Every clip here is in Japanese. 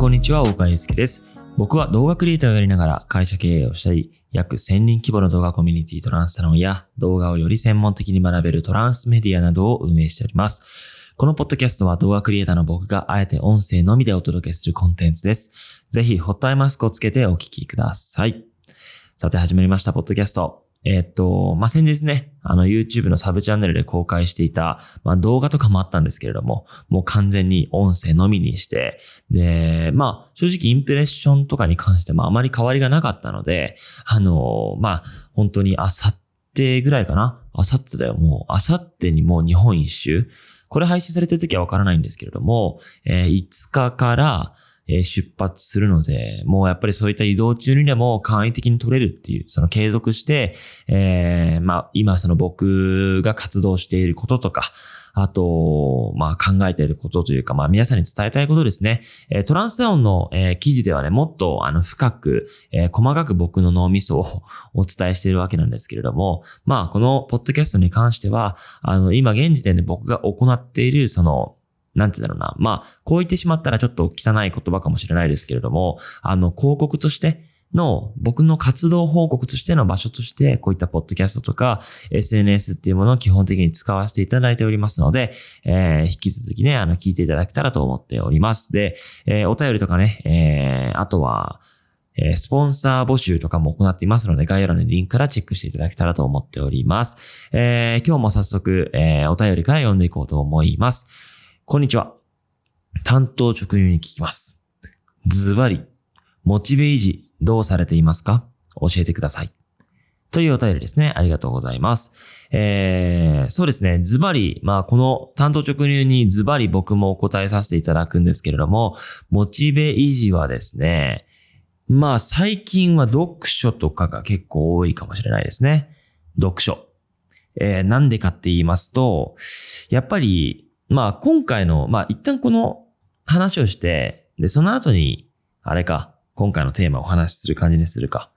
こんにちは、大川祐介です。僕は動画クリエイターをやりながら会社経営をしたり、約1000人規模の動画コミュニティトランスサロンや動画をより専門的に学べるトランスメディアなどを運営しております。このポッドキャストは動画クリエイターの僕があえて音声のみでお届けするコンテンツです。ぜひ、ホットアイマスクをつけてお聞きください。さて、始まりました、ポッドキャスト。えっと、まあ、先日ね、あの YouTube のサブチャンネルで公開していた、まあ、動画とかもあったんですけれども、もう完全に音声のみにして、で、まあ、正直インプレッションとかに関してもあまり変わりがなかったので、あの、まあ、本当にあさってぐらいかな？あさってだよ、もう、あさってにもう日本一周？これ配信されてる時はわからないんですけれども、えー5日から、え出発するので、もうやっぱりそういった移動中にでも簡易的に取れるっていう、その継続して、えーまあ今その僕が活動していることとか、あと、まあ考えていることというか、まあ皆さんに伝えたいことですね。えトランスダウンの、え記事ではね、もっとあの深く、え細かく僕の脳みそを お伝えしているわけなんですけれども、まあこのポッドキャストに関しては、あの今現時点で僕が行っているそのなんて言うんだろうな。まあ、こう言ってしまったらちょっと汚い言葉かもしれないですけれども、あの、広告としての、僕の活動報告としての場所として、こういったポッドキャストとか、SNS っていうものを基本的に使わせていただいておりますので、えー引き続きね、あの、聞いていただけたらと思っております。で、えーお便りとかね、えーあとは、えスポンサー募集とかも行っていますので、概要欄のリンクからチェックしていただけたらと思っております。え今日も早速、えお便りから読んでいこうと思います。こんにちは。担当直入に聞きます。ズバリ、モチベ維持どうされていますか？教えてください。というお便りですね。ありがとうございます。えー、そうですね。ズバリ、まあ、この担当直入にズバリ僕もお答えさせていただくんですけれども、モチベ維持はですね、まあ、最近は読書とかが結構多いかもしれないですね。読書。えー、なんでかって言いますと、やっぱり、まあ今回の、まあ一旦この話をして、で、その後に、あれか、今回のテーマをお話しする感じにするか。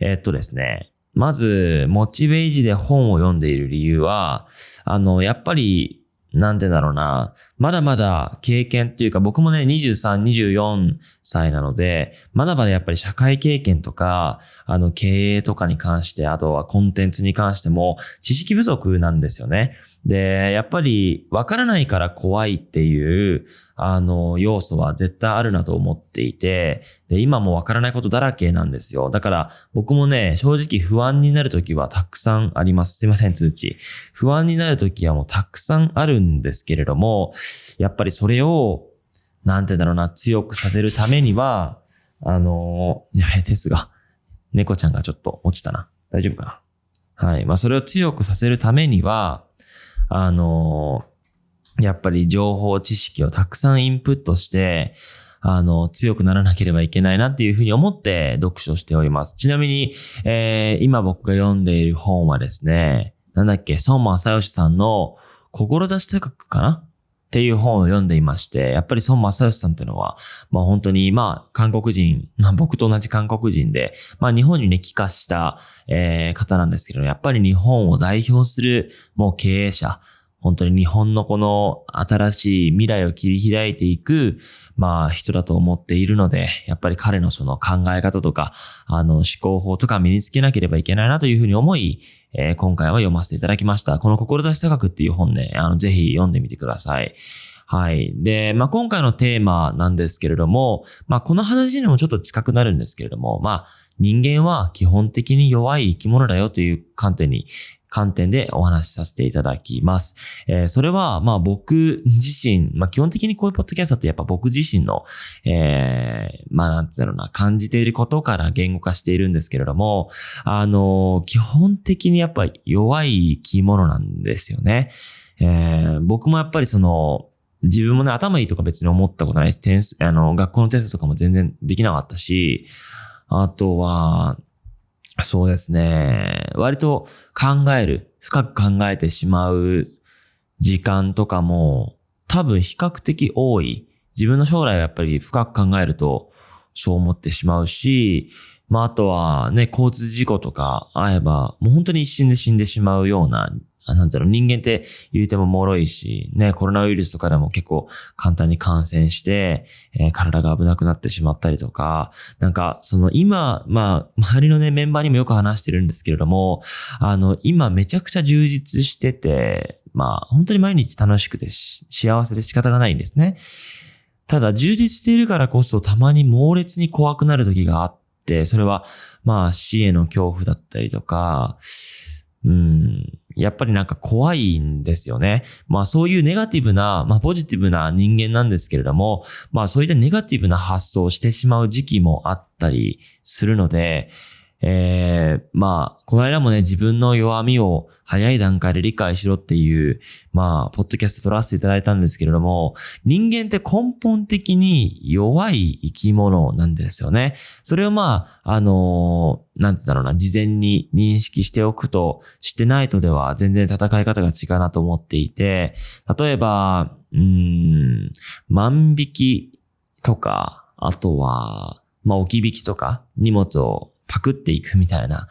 えーっとですね、まず、モチベージで本を読んでいる理由は、あの、やっぱり、なんでだろうな、まだまだ経験っていうか、僕もね、23、24歳なので、まだまだやっぱり社会経験とか、あの、経営とかに関して、あとはコンテンツに関しても、知識不足なんですよね。で、やっぱり分からないから怖いっていう、あの、要素は絶対あるなと思っていて、で、今も分からないことだらけなんですよ。だから僕もね、正直不安になるときはたくさんあります。すいません、通知。不安になるときはもうたくさんあるんですけれども、やっぱりそれを、なんてだろうな、強くさせるためには、あの、いや、ですが、猫ちゃんがちょっと落ちたな。大丈夫かなはい。まあ、それを強くさせるためには、あの、やっぱり情報、知識をたくさんインプットして、あの、強くならなければいけないなっていうふうに思って読書しております。ちなみに、えー今僕が読んでいる本はですね、なんだっけ、孫正義さんの、志高くかな？っていう本を読んでいまして、やっぱり孫正義さんっていうのは、まあ本当に、まあ韓国人、まあ僕と同じ韓国人で、まあ日本にね、帰化した、えー方なんですけど、やっぱり日本を代表するもう経営者、本当に日本のこの新しい未来を切り開いていく、まあ人だと思っているので、やっぱり彼のその考え方とか、あの思考法とか身につけなければいけないなというふうに思い、えー今回は読ませていただきました。この志高くっていう本ね、あのぜひ読んでみてください。はい。で、まあ、今回のテーマなんですけれども、まあ、この話にもちょっと近くなるんですけれども、まあ、人間は基本的に弱い生き物だよという観点に、観点でお話しさせていただきます。えーそれは、まあ僕自身、まあ基本的にこういうポッドキャストってやっぱ僕自身の、えーまあなんて言うんだろうな、感じていることから言語化しているんですけれども、あの、基本的にやっぱ弱い生き物なんですよね。えー僕もやっぱりその、自分もね、頭いいとか別に思ったことないし、点数、あの、学校のテストとかも全然できなかったし、あとは、そうですね。割と考える、深く考えてしまう時間とかも多分比較的多い。自分の将来はやっぱり深く考えるとそう思ってしまうし、まああとはね、交通事故とか会えばもう本当に一瞬で死んでしまうようなあなんだろう、人間って言うても脆いし、ね、コロナウイルスとかでも結構簡単に感染して、えー、体が危なくなってしまったりとか、なんか、その今、まあ、周りのね、メンバーにもよく話してるんですけれども、あの、今めちゃくちゃ充実してて、まあ、本当に毎日楽しくてし幸せで仕方がないんですね。ただ、充実しているからこそ、たまに猛烈に怖くなる時があって、それは、まあ、死への恐怖だったりとか、うん、やっぱりなんか怖いんですよね。まあそういうネガティブな、まあポジティブな人間なんですけれども、まあそういったネガティブな発想をしてしまう時期もあったりするので、えー、まあ、この間もね、自分の弱みを早い段階で理解しろっていう、まあ、ポッドキャスト撮らせていただいたんですけれども、人間って根本的に弱い生き物なんですよね。それをまあ、あのー、なんてだろうな、事前に認識しておくと、してないとでは全然戦い方が違うなと思っていて、例えば、うん、万引きとか、あとは、まあ、置き引きとか、荷物をパクっていくみたいな、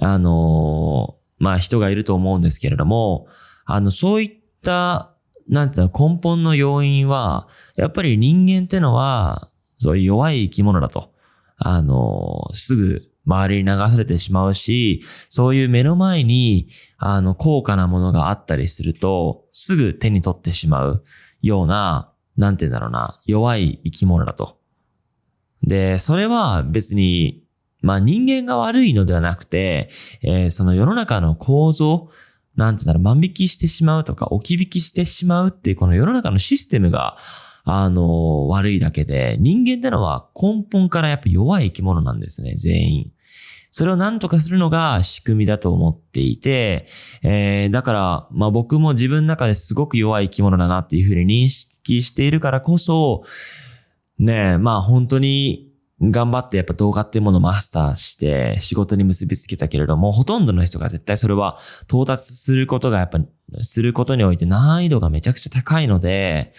あの、まあ人がいると思うんですけれども、あの、そういった、なんていうの、根本の要因は、やっぱり人間ってのは、そういう弱い生き物だと。あの、すぐ周りに流されてしまうし、そういう目の前に、あの、高価なものがあったりすると、すぐ手に取ってしまうような、なんて言うんだろうな、弱い生き物だと。で、それは別にまあ人間が悪いのではなくて、えー、その世の中の構造、なんて言うんだろう、万引きしてしまうとか、置き引きしてしまうっていうこの世の中のシステムが、あの、悪いだけで、人間ってのは根本からやっぱ弱い生き物なんですね、全員。それを何とかするのが仕組みだと思っていて、えー、だから、まあ僕も自分の中ですごく弱い生き物だなっていうふうに認識しているからこそ、ねえ、まあ本当に頑張ってやっぱ動画っていうものをマスターして仕事に結びつけたけれども、ほとんどの人が絶対それは到達することがやっぱ、することにおいて難易度がめちゃくちゃ高いので、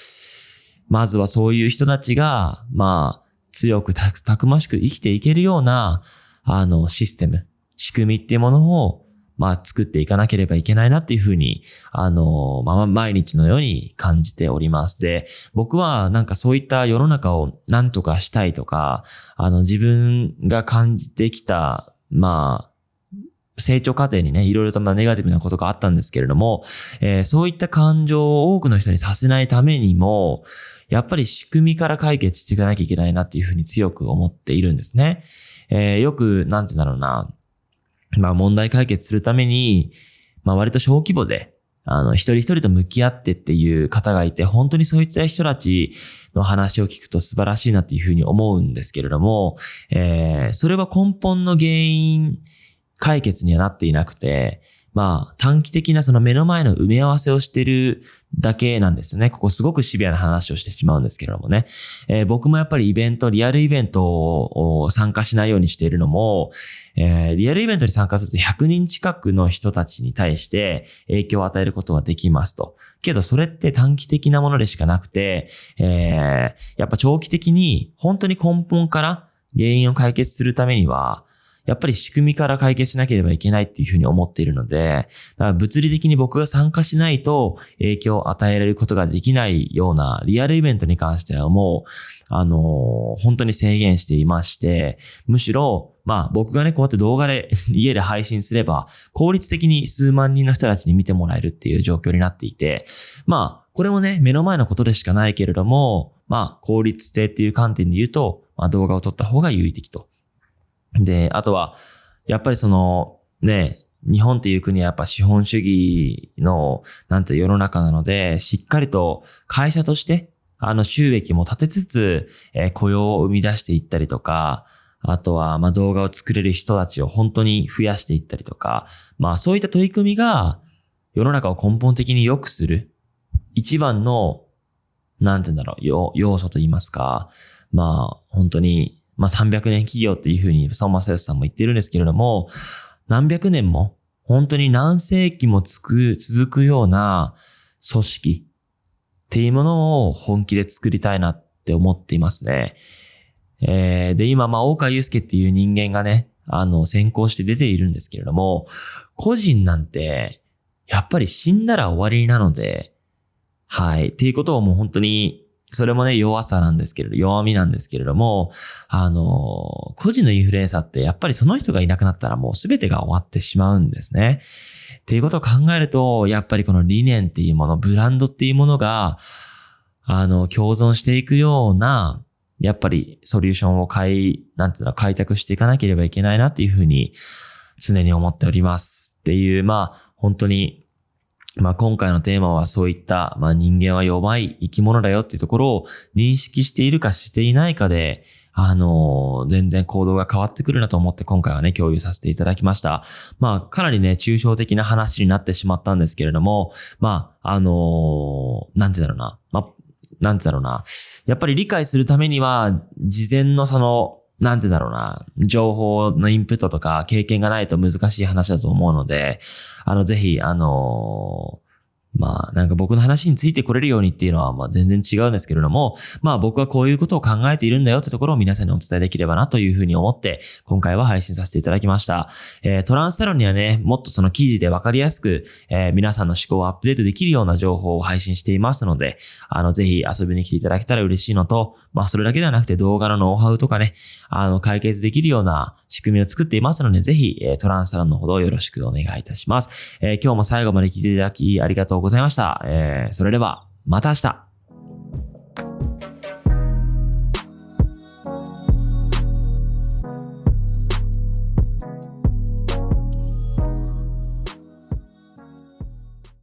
まずはそういう人たちが、まあ、強くたくましく生きていけるような、あの、システム、仕組みっていうものをまあ、作っていかなければいけないなっていうふうに、あの、まあ、毎日のように感じております。で、僕はなんかそういった世の中を何とかしたいとか、あの、自分が感じてきた、まあ、成長過程にね、いろいろとネガティブなことがあったんですけれども、えー、そういった感情を多くの人にさせないためにも、やっぱり仕組みから解決していかなきゃいけないなっていうふうに強く思っているんですね。えー、よく、なんて言うんだろうな、まあ問題解決するために、まあ割と小規模で、あの、一人一人と向き合ってっていう方がいて、本当にそういった人たちの話を聞くと素晴らしいなっていうふうに思うんですけれども、えー、それは根本の原因解決にはなっていなくて、まあ短期的なその目の前の埋め合わせをしてるだけなんですね。ここすごくシビアな話をしてしまうんですけれどもね。えー、僕もやっぱりイベント、リアルイベントを参加しないようにしているのも、えー、リアルイベントに参加すると100人近くの人たちに対して影響を与えることができますと。けどそれって短期的なものでしかなくて、えー、やっぱ長期的に本当に根本から原因を解決するためには、やっぱり仕組みから解決しなければいけないっていうふうに思っているので、だから物理的に僕が参加しないと影響を与えられることができないようなリアルイベントに関してはもう、あのー、本当に制限していまして、むしろ、まあ僕がね、こうやって動画で 家で配信すれば、効率的に数万人の人たちに見てもらえるっていう状況になっていて、まあ、これもね、目の前のことでしかないけれども、まあ、効率性っていう観点で言うと、まあ動画を撮った方が有意的と。で、あとは、やっぱりその、ね、日本っていう国はやっぱ資本主義の、なんて世の中なので、しっかりと会社として、あの収益も立てつつ、えー、雇用を生み出していったりとか、あとは、ま動画を作れる人たちを本当に増やしていったりとか、まあそういった取り組みが世の中を根本的に良くする一番の、なんて言うんだろう、要素と言いますか、まあ本当にまあ、300年企業っていうふうに、相馬正義さんも言ってるんですけれども、何百年も、本当に何世紀もつく、続くような組織っていうものを本気で作りたいなって思っていますね。えー、で、今、まあ、大川祐介っていう人間がね、あの、先行して出ているんですけれども、個人なんて、やっぱり死んだら終わりなので、はい。っていうことをもう本当に、それもね、弱さなんですけれど、弱みなんですけれども、あの、個人のインフルエンサーってやっぱりその人がいなくなったらもう全てが終わってしまうんですね。っていうことを考えると、やっぱりこの理念っていうもの、ブランドっていうものが、あの、共存していくような、やっぱりソリューションを開、なんていうの、開拓していかなければいけないなっていうふうに常に思っておりますっていう、まあ、本当にまあ今回のテーマはそういった、まあ人間は弱い生き物だよっていうところを認識しているかしていないかで、あの全然行動が変わってくるなと思って今回はね、共有させていただきました。まあ、かなりね、抽象的な話になってしまったんですけれども、まあ、あのー、なんてだろうな。まあ、なんてだろうな。やっぱり理解するためには、事前のその、なんてだろうな、情報のインプットとか経験がないと難しい話だと思うので、あの、ぜひ、あのまあなんか僕の話についてこれるようにっていうのはまあ全然違うんですけれども、まあ僕はこういうことを考えているんだよってところを皆さんにお伝えできればなというふうに思って今回は配信させていただきました。えー、トランスサロンにはね、もっとその記事でわかりやすく、えー、皆さんの思考をアップデートできるような情報を配信していますので、あのぜひ遊びに来ていただけたら嬉しいのと、まあそれだけではなくて動画のノウハウとかね、あの解決できるような仕組みを作っていますので、ぜひ、えー、トランスサロンのほどよろしくお願いいたします。えー、今日も最後まで聞いていただきありがとうございましたございました。えー、それでは、また明日